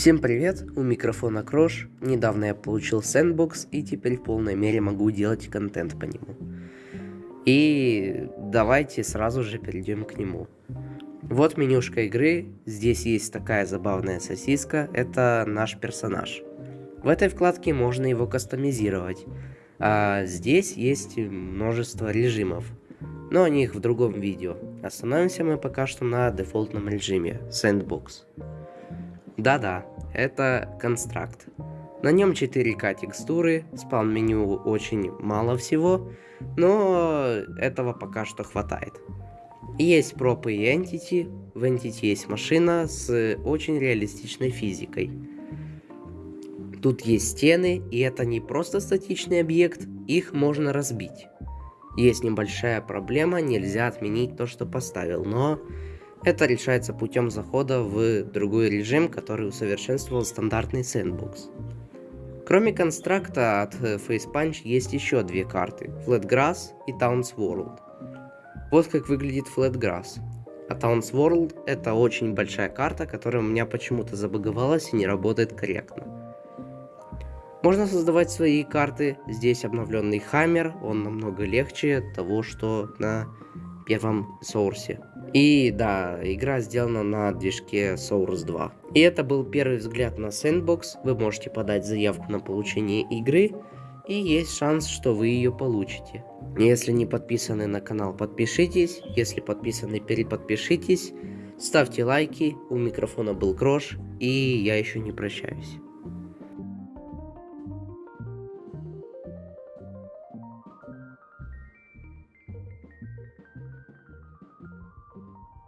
Всем привет, у микрофона Крош. Недавно я получил сэндбокс и теперь в полной мере могу делать контент по нему. И давайте сразу же перейдем к нему. Вот менюшка игры, здесь есть такая забавная сосиска, это наш персонаж. В этой вкладке можно его кастомизировать, а здесь есть множество режимов, но о них в другом видео. Остановимся мы пока что на дефолтном режиме, Sandbox. Да-да, это констракт. На нем 4К текстуры, спаун меню очень мало всего, но этого пока что хватает. Есть пропы и Entity, в Entity есть машина с очень реалистичной физикой. Тут есть стены, и это не просто статичный объект, их можно разбить. Есть небольшая проблема, нельзя отменить то, что поставил, но это решается путем захода в другой режим, который усовершенствовал стандартный сэндбокс. Кроме констракта от FacePunch есть еще две карты, Flatgrass и Towns World. Вот как выглядит Flatgrass. А Towns World это очень большая карта, которая у меня почему-то забаговалась и не работает корректно. Можно создавать свои карты, здесь обновленный Хаммер, он намного легче того, что на первом соурсе. И да, игра сделана на движке Source 2. И это был первый взгляд на Sandbox. Вы можете подать заявку на получение игры, и есть шанс, что вы ее получите. Если не подписаны на канал, подпишитесь. Если подписаны, переподпишитесь. Ставьте лайки. У микрофона был Крош, и я еще не прощаюсь. Thank you.